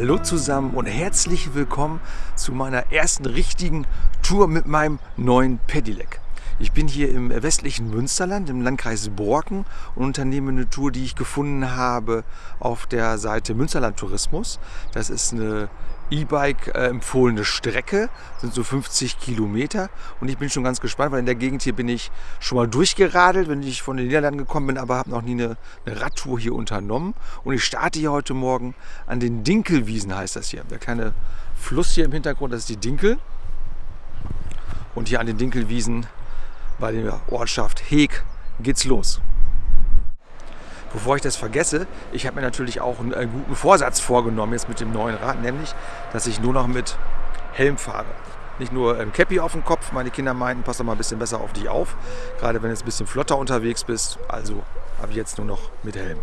Hallo zusammen und herzlich willkommen zu meiner ersten richtigen Tour mit meinem neuen Pedelec. Ich bin hier im westlichen Münsterland, im Landkreis Borken und unternehme eine Tour, die ich gefunden habe auf der Seite Münsterland Tourismus. Das ist eine E-Bike äh, empfohlene Strecke, sind so 50 Kilometer und ich bin schon ganz gespannt, weil in der Gegend hier bin ich schon mal durchgeradelt, wenn ich von den Niederlanden gekommen bin, aber habe noch nie eine, eine, Radtour hier unternommen und ich starte hier heute Morgen an den Dinkelwiesen, heißt das hier. Der kleine Fluss hier im Hintergrund, das ist die Dinkel und hier an den Dinkelwiesen bei der Ortschaft Heeg geht's los. Bevor ich das vergesse, ich habe mir natürlich auch einen, einen guten Vorsatz vorgenommen jetzt mit dem neuen Rad, nämlich, dass ich nur noch mit Helm fahre. Nicht nur ein Cappy auf dem Kopf, meine Kinder meinten, pass doch mal ein bisschen besser auf dich auf, gerade wenn du jetzt ein bisschen flotter unterwegs bist. Also habe ich jetzt nur noch mit Helm.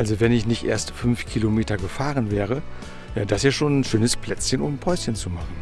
Also wenn ich nicht erst fünf Kilometer gefahren wäre, wäre das hier schon ein schönes Plätzchen, um ein Päuschen zu machen.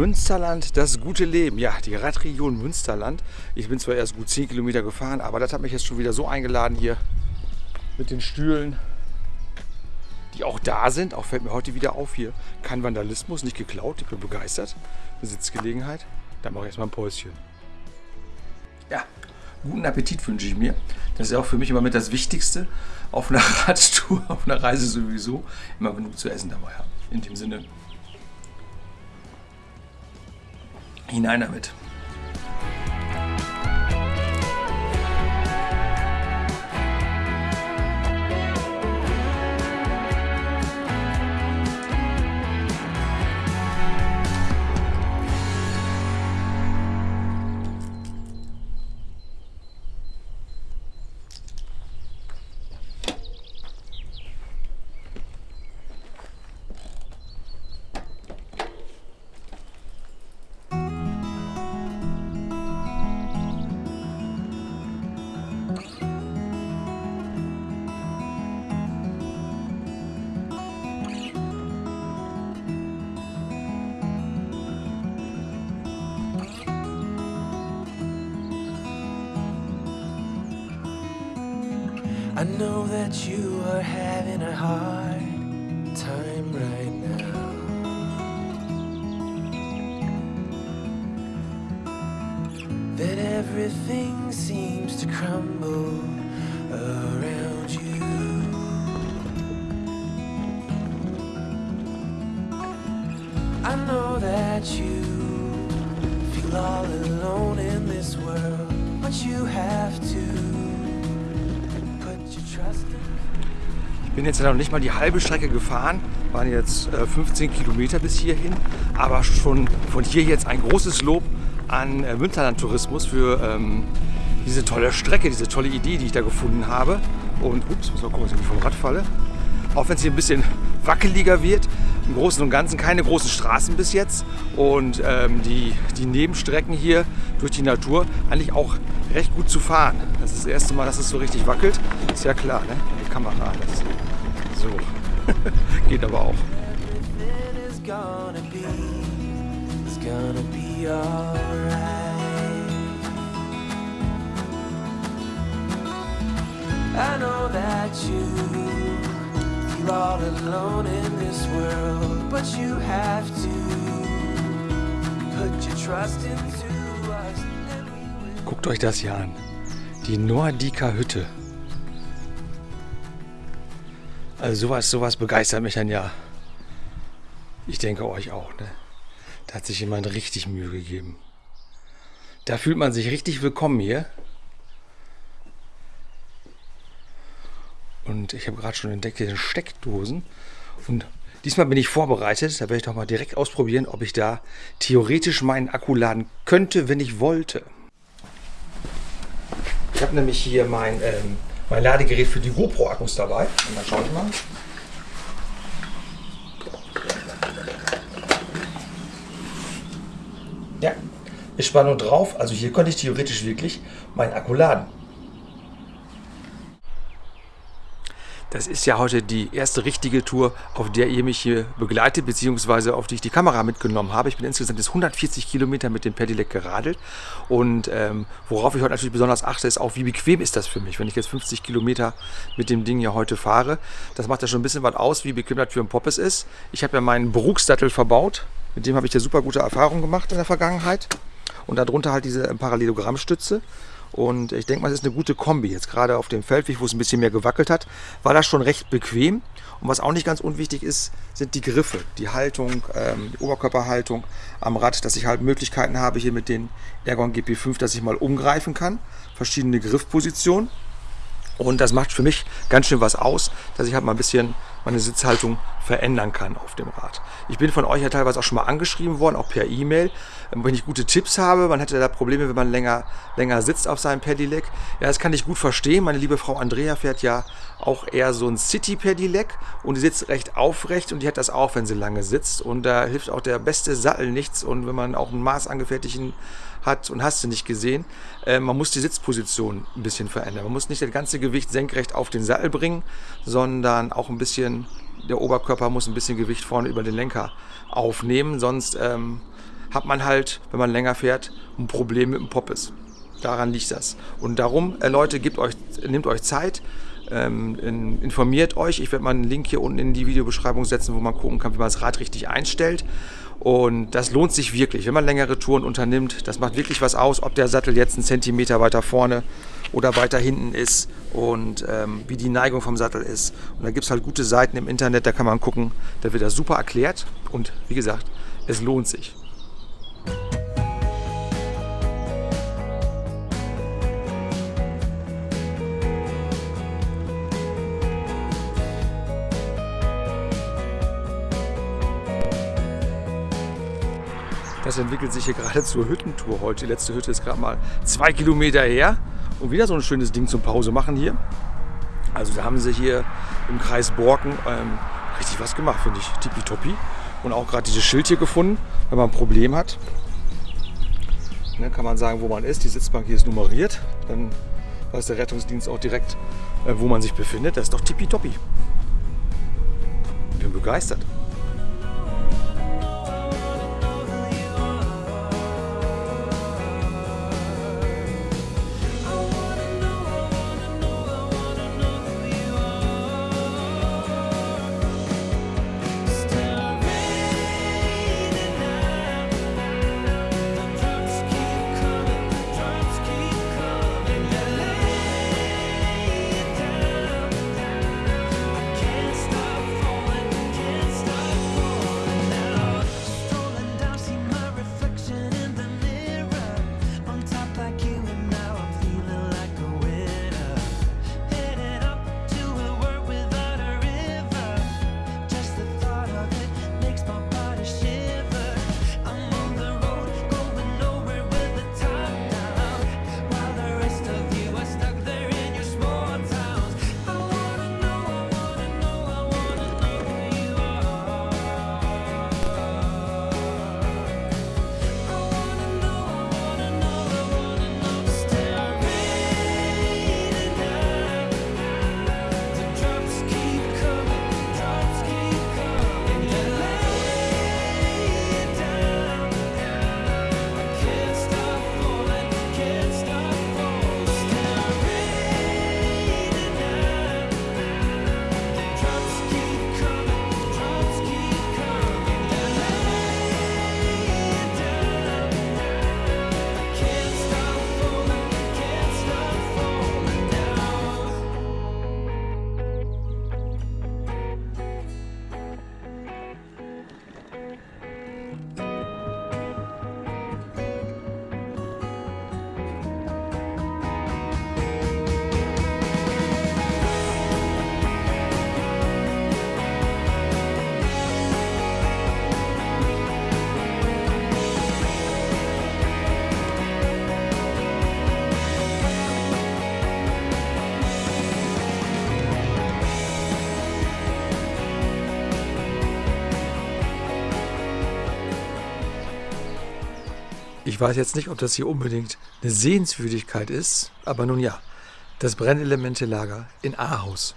Münsterland, das gute Leben. Ja, die Radregion Münsterland. Ich bin zwar erst gut 10 Kilometer gefahren, aber das hat mich jetzt schon wieder so eingeladen hier mit den Stühlen, die auch da sind. Auch fällt mir heute wieder auf hier. Kein Vandalismus, nicht geklaut. Ich bin begeistert. Eine Sitzgelegenheit. Dann mache ich erstmal ein Päuschen. Ja, guten Appetit wünsche ich mir. Das ist auch für mich immer mit das Wichtigste auf einer Radtour, auf einer Reise sowieso. Immer genug zu essen dabei haben. In dem Sinne, hinein damit. I know that you are having a hard time right now. That everything seems to crumble around you. I know that you feel all alone in this world, but you have bin jetzt noch nicht mal die halbe Strecke gefahren, waren jetzt äh, 15 Kilometer bis hierhin, aber schon von hier jetzt ein großes Lob an äh, Münsterland Tourismus für ähm, diese tolle Strecke, diese tolle Idee, die ich da gefunden habe. Und ups, muss mal gucken, dass ich nicht vom Rad falle. Auch wenn es hier ein bisschen wackeliger wird. Im Großen und Ganzen keine großen Straßen bis jetzt. Und ähm, die, die Nebenstrecken hier durch die Natur eigentlich auch recht gut zu fahren. Das ist das erste Mal, dass es so richtig wackelt. Ist ja klar, ne? Die Kamera. Das, so. Geht aber auch. I know that you feel all alone in this world, but you have to put your trust into us. Guckt euch das hier an. Die Nordica Hütte. Also sowas, sowas begeistert mich dann ja. Ich denke euch auch, ne? Da hat sich jemand richtig Mühe gegeben. Da fühlt man sich richtig willkommen hier. Und ich habe gerade schon entdeckt, hier sind Steckdosen. Und diesmal bin ich vorbereitet. Da werde ich doch mal direkt ausprobieren, ob ich da theoretisch meinen Akku laden könnte, wenn ich wollte. Ich habe nämlich hier mein, ähm, mein Ladegerät für die GoPro-Akkus dabei. Und dann schaue ich mal. Ja, ist Spannung drauf. Also hier könnte ich theoretisch wirklich meinen Akku laden. Das ist ja heute die erste richtige Tour, auf der ihr mich hier begleitet, beziehungsweise auf die ich die Kamera mitgenommen habe. Ich bin insgesamt jetzt 140 Kilometer mit dem Pedelec geradelt. Und ähm, worauf ich heute natürlich besonders achte, ist auch, wie bequem ist das für mich, wenn ich jetzt 50 Kilometer mit dem Ding ja heute fahre. Das macht ja schon ein bisschen was aus, wie bequem das für ein Poppes ist. Ich habe ja meinen Berugsdattel verbaut. Mit dem habe ich ja super gute Erfahrungen gemacht in der Vergangenheit. Und darunter halt diese Parallelogrammstütze. Und ich denke mal, das ist eine gute Kombi. Jetzt gerade auf dem Feldweg, wo es ein bisschen mehr gewackelt hat, war das schon recht bequem. Und was auch nicht ganz unwichtig ist, sind die Griffe, die Haltung, ähm, die Oberkörperhaltung am Rad, dass ich halt Möglichkeiten habe hier mit den Ergon GP5, dass ich mal umgreifen kann. Verschiedene Griffpositionen. Und das macht für mich ganz schön was aus, dass ich halt mal ein bisschen meine Sitzhaltung verändern kann auf dem Rad. Ich bin von euch ja teilweise auch schon mal angeschrieben worden, auch per E-Mail, wenn ich gute Tipps habe. Man hätte da Probleme, wenn man länger, länger sitzt auf seinem Pedelec. Ja, das kann ich gut verstehen. Meine liebe Frau Andrea fährt ja auch eher so ein City-Pedelec und die sitzt recht aufrecht und die hat das auch, wenn sie lange sitzt. Und da hilft auch der beste Sattel nichts. Und wenn man auch einen maßangefertigten hat und hast du nicht gesehen, äh, man muss die Sitzposition ein bisschen verändern. Man muss nicht das ganze Gewicht senkrecht auf den Sattel bringen, sondern auch ein bisschen, der Oberkörper muss ein bisschen Gewicht vorne über den Lenker aufnehmen, sonst ähm, hat man halt, wenn man länger fährt, ein Problem mit dem Poppes. Daran liegt das. Und darum, äh, Leute, gebt euch, nehmt euch Zeit, ähm, in, informiert euch. Ich werde mal einen Link hier unten in die Videobeschreibung setzen, wo man gucken kann, wie man das Rad richtig einstellt. Und das lohnt sich wirklich, wenn man längere Touren unternimmt. Das macht wirklich was aus, ob der Sattel jetzt einen Zentimeter weiter vorne oder weiter hinten ist und ähm, wie die Neigung vom Sattel ist. Und da gibt es halt gute Seiten im Internet, da kann man gucken. Da wird das super erklärt. Und wie gesagt, es lohnt sich. Das entwickelt sich hier gerade zur Hüttentour heute. Die letzte Hütte ist gerade mal zwei Kilometer her. Und wieder so ein schönes Ding zum Pause machen hier. Also da haben sie hier im Kreis Borken ähm, richtig was gemacht, finde ich. Tippitoppi. Und auch gerade dieses Schild hier gefunden, wenn man ein Problem hat. Dann kann man sagen, wo man ist. Die Sitzbank hier ist nummeriert. Dann weiß der Rettungsdienst auch direkt, äh, wo man sich befindet. Das ist doch tippitoppi. Ich bin begeistert. Ich weiß jetzt nicht, ob das hier unbedingt eine Sehenswürdigkeit ist, aber nun ja, das Brennelemente-Lager in Ahaus.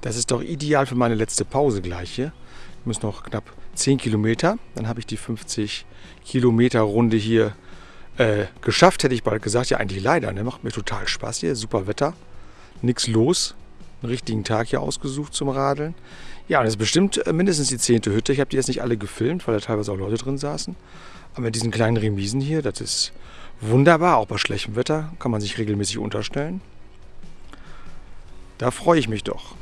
Das ist doch ideal für meine letzte Pause gleich hier. Ich muss noch knapp 10 Kilometer. Dann habe ich die 50 Kilometer Runde hier äh, geschafft, hätte ich bald gesagt. Ja, eigentlich leider. Ne? Macht mir total Spaß hier. Super Wetter. Nichts los. Einen richtigen Tag hier ausgesucht zum Radeln. Ja, und das ist bestimmt äh, mindestens die zehnte Hütte. Ich habe die jetzt nicht alle gefilmt, weil da teilweise auch Leute drin saßen. Aber mit diesen kleinen Remisen hier, das ist wunderbar. Auch bei schlechtem Wetter kann man sich regelmäßig unterstellen. Da freue ich mich doch.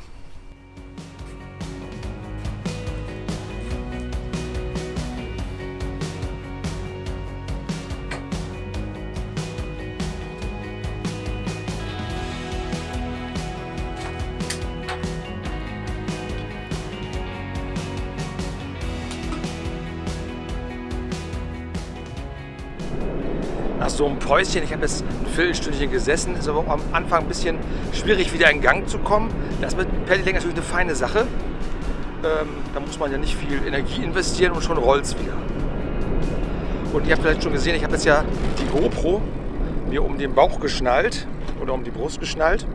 Nach so einem Päuschen, ich habe jetzt ein Viertelstündchen gesessen, ist aber am Anfang ein bisschen schwierig wieder in Gang zu kommen. Das mit Pedaling natürlich eine feine Sache. Ähm, da muss man ja nicht viel Energie investieren und schon rollt es wieder. Und ihr habt vielleicht schon gesehen, ich habe jetzt ja die GoPro mir um den Bauch geschnallt oder um die Brust geschnallt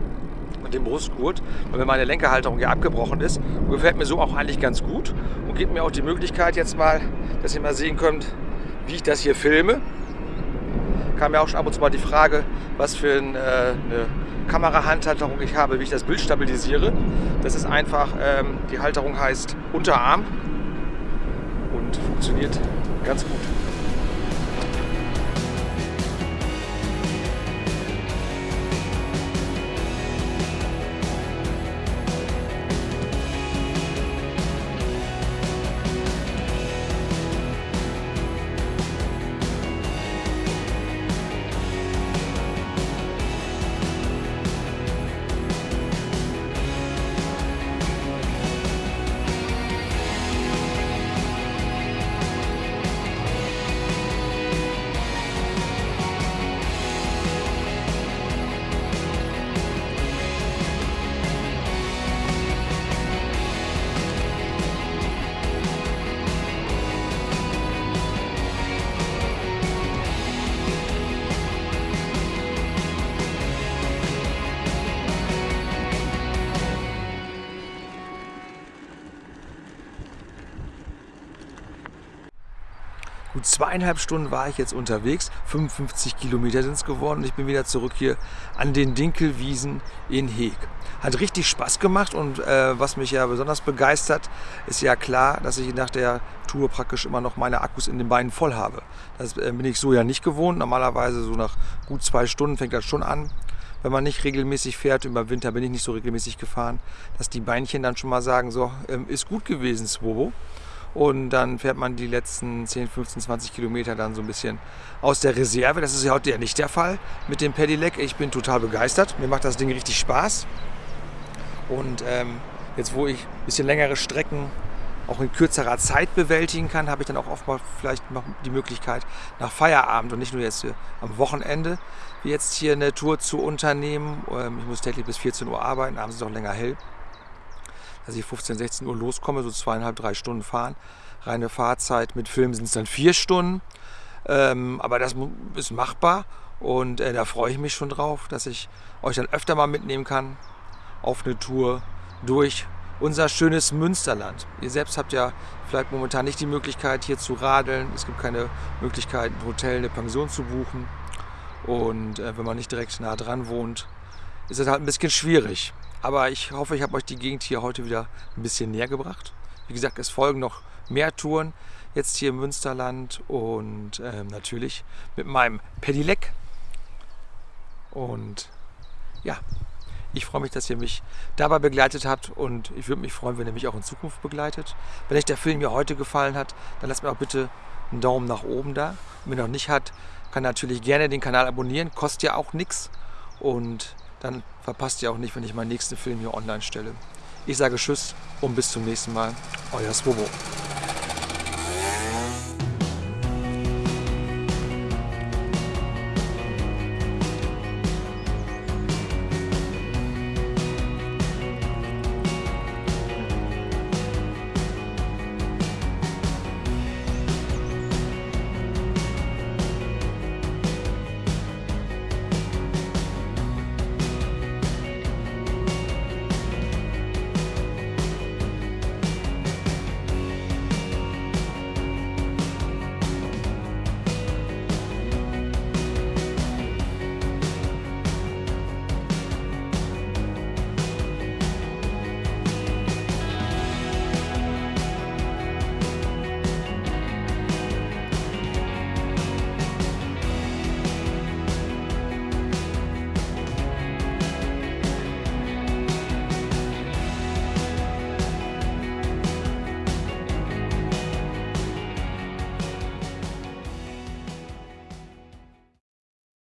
mit dem Brustgurt, weil meine Lenkerhalterung ja abgebrochen ist. Und gefällt mir so auch eigentlich ganz gut und gibt mir auch die Möglichkeit jetzt mal, dass ihr mal sehen könnt, wie ich das hier filme kam ja auch schon ab und zu mal die Frage, was für ein, äh, eine Kamerahandhalterung ich habe, wie ich das Bild stabilisiere. Das ist einfach, ähm, die Halterung heißt Unterarm und funktioniert ganz gut. Zweieinhalb Stunden war ich jetzt unterwegs, 55 Kilometer sind es geworden und ich bin wieder zurück hier an den Dinkelwiesen in Heeg. Hat richtig Spaß gemacht und äh, was mich ja besonders begeistert, ist ja klar, dass ich nach der Tour praktisch immer noch meine Akkus in den Beinen voll habe. Das äh, bin ich so ja nicht gewohnt. Normalerweise so nach gut zwei Stunden fängt das schon an wenn man nicht regelmäßig fährt, über Winter bin ich nicht so regelmäßig gefahren, dass die Beinchen dann schon mal sagen, so, ähm, ist gut gewesen, Swobo. Und dann fährt man die letzten 10, 15, 20 Kilometer dann so ein bisschen aus der Reserve. Das ist ja heute ja nicht der Fall mit dem Pedelec. Ich bin total begeistert. Mir macht das Ding richtig Spaß. Und ähm, jetzt, wo ich ein bisschen längere Strecken auch in kürzerer Zeit bewältigen kann, habe ich dann auch oft mal vielleicht noch die Möglichkeit, nach Feierabend und nicht nur jetzt am Wochenende, wie jetzt hier eine Tour zu unternehmen. Ähm, ich muss täglich bis 14 Uhr arbeiten, abends ist es auch länger hell dass ich 15, 16 Uhr loskomme, so zweieinhalb, drei Stunden fahren. Reine Fahrzeit mit Film sind es dann vier Stunden. Ähm, aber das ist machbar und äh, da freue ich mich schon drauf, dass ich euch dann öfter mal mitnehmen kann auf eine Tour durch unser schönes Münsterland. Ihr selbst habt ja vielleicht momentan nicht die Möglichkeit hier zu radeln. Es gibt keine Möglichkeit, ein Hotel, eine Pension zu buchen. Und äh, wenn man nicht direkt nah dran wohnt, ist es halt ein bisschen schwierig. Aber ich hoffe, ich habe euch die Gegend hier heute wieder ein bisschen näher gebracht. Wie gesagt, es folgen noch mehr Touren jetzt hier im Münsterland und ähm, natürlich mit meinem Pedelec. Und ja, ich freue mich, dass ihr mich dabei begleitet habt und ich würde mich freuen, wenn ihr mich auch in Zukunft begleitet. Wenn euch der Film mir heute gefallen hat, dann lasst mir auch bitte einen Daumen nach oben da. Und wenn ihr noch nicht hat, kann natürlich gerne den Kanal abonnieren, kostet ja auch nichts und dann verpasst ihr auch nicht, wenn ich meinen nächsten Film hier online stelle. Ich sage Tschüss und bis zum nächsten Mal. Euer Swobo.